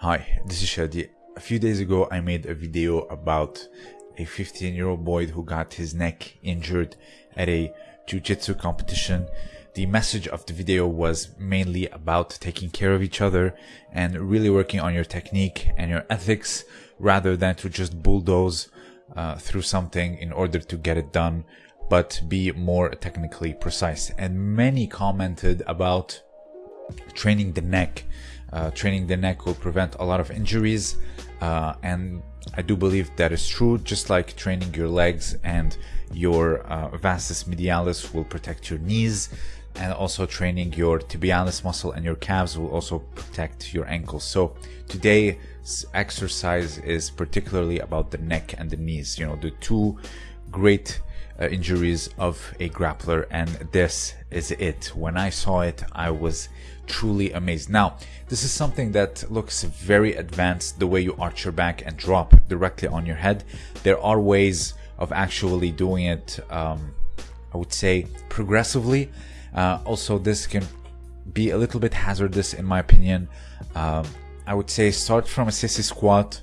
Hi, this is Shadi. A few days ago, I made a video about a 15 year old boy who got his neck injured at a jiu-jitsu competition. The message of the video was mainly about taking care of each other and really working on your technique and your ethics rather than to just bulldoze uh, through something in order to get it done, but be more technically precise. And many commented about training the neck uh, training the neck will prevent a lot of injuries uh, and I do believe that is true just like training your legs and your uh, vastus medialis will protect your knees and also training your tibialis muscle and your calves will also protect your ankles. So today's exercise is particularly about the neck and the knees you know the two great uh, injuries of a grappler and this is it. When i saw it i was truly amazed. Now this is something that looks very advanced the way you arch your back and drop directly on your head. There are ways of actually doing it um, i would say progressively. Uh, also this can be a little bit hazardous in my opinion. Um, i would say start from a sissy squat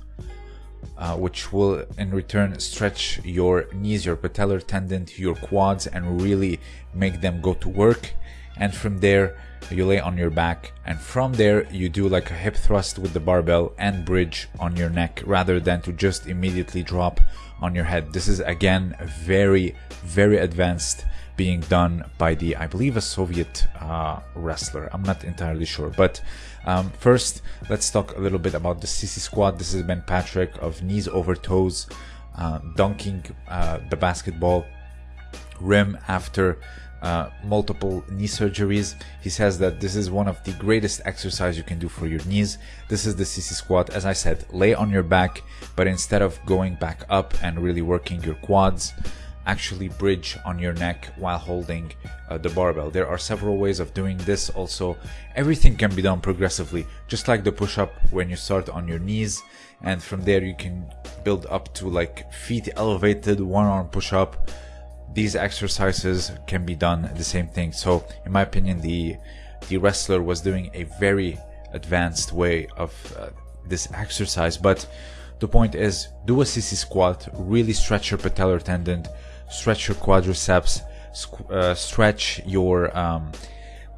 uh, which will in return stretch your knees, your patellar tendon, your quads, and really make them go to work. And from there, you lay on your back, and from there, you do like a hip thrust with the barbell and bridge on your neck rather than to just immediately drop on your head. This is again very, very advanced being done by the, I believe, a Soviet uh, wrestler. I'm not entirely sure. But um, first, let's talk a little bit about the sissy squat. This is Ben Patrick of knees over toes, uh, dunking uh, the basketball rim after uh, multiple knee surgeries. He says that this is one of the greatest exercise you can do for your knees. This is the sissy squat. As I said, lay on your back, but instead of going back up and really working your quads, actually bridge on your neck while holding uh, the barbell. There are several ways of doing this also. Everything can be done progressively, just like the push-up when you start on your knees and from there you can build up to like feet elevated one arm push-up. These exercises can be done the same thing. So in my opinion, the, the wrestler was doing a very advanced way of uh, this exercise, but the point is do a sissy squat, really stretch your patellar tendon, stretch your quadriceps, uh, stretch your um,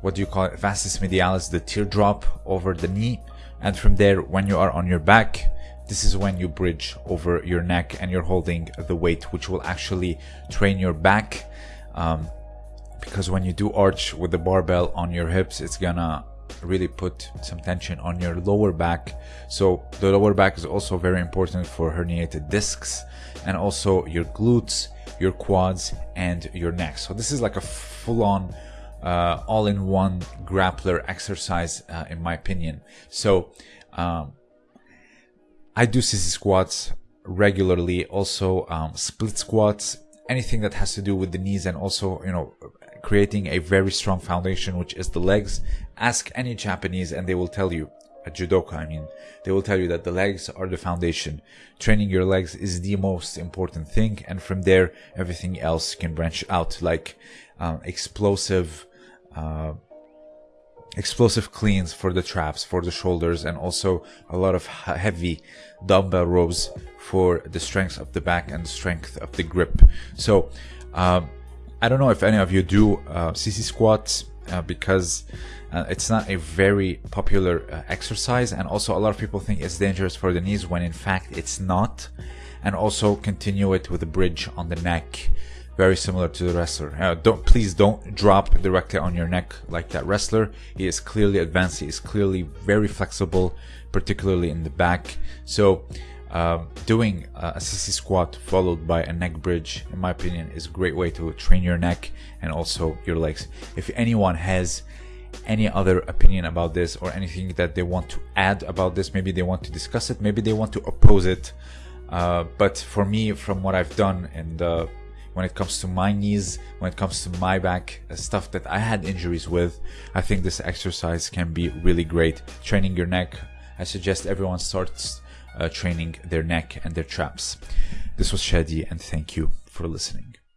what do you call it, vastus medialis, the teardrop over the knee, and from there, when you are on your back, this is when you bridge over your neck and you're holding the weight, which will actually train your back. Um, because when you do arch with the barbell on your hips, it's gonna really put some tension on your lower back. So the lower back is also very important for herniated discs and also your glutes, your quads and your neck. So this is like a full on uh, all-in-one grappler exercise uh, in my opinion. So um, I do sissy squats regularly, also um, split squats, anything that has to do with the knees and also, you know, creating a very strong foundation, which is the legs. Ask any Japanese and they will tell you, a judoka, I mean, they will tell you that the legs are the foundation. Training your legs is the most important thing. And from there, everything else can branch out like um, explosive, uh, explosive cleans for the traps, for the shoulders, and also a lot of heavy dumbbell rows for the strength of the back and strength of the grip. So, um, I don't know if any of you do uh, sissy squats uh, because uh, it's not a very popular uh, exercise, and also a lot of people think it's dangerous for the knees when in fact it's not. And also continue it with a bridge on the neck, very similar to the wrestler. Uh, don't please don't drop directly on your neck like that wrestler. He is clearly advanced. He is clearly very flexible, particularly in the back. So uh, doing a sissy squat followed by a neck bridge, in my opinion, is a great way to train your neck and also your legs. If anyone has any other opinion about this or anything that they want to add about this, maybe they want to discuss it, maybe they want to oppose it. Uh, but for me, from what I've done and uh, when it comes to my knees, when it comes to my back, uh, stuff that I had injuries with, I think this exercise can be really great. Training your neck, I suggest everyone starts uh, training their neck and their traps. This was Shadi, and thank you for listening.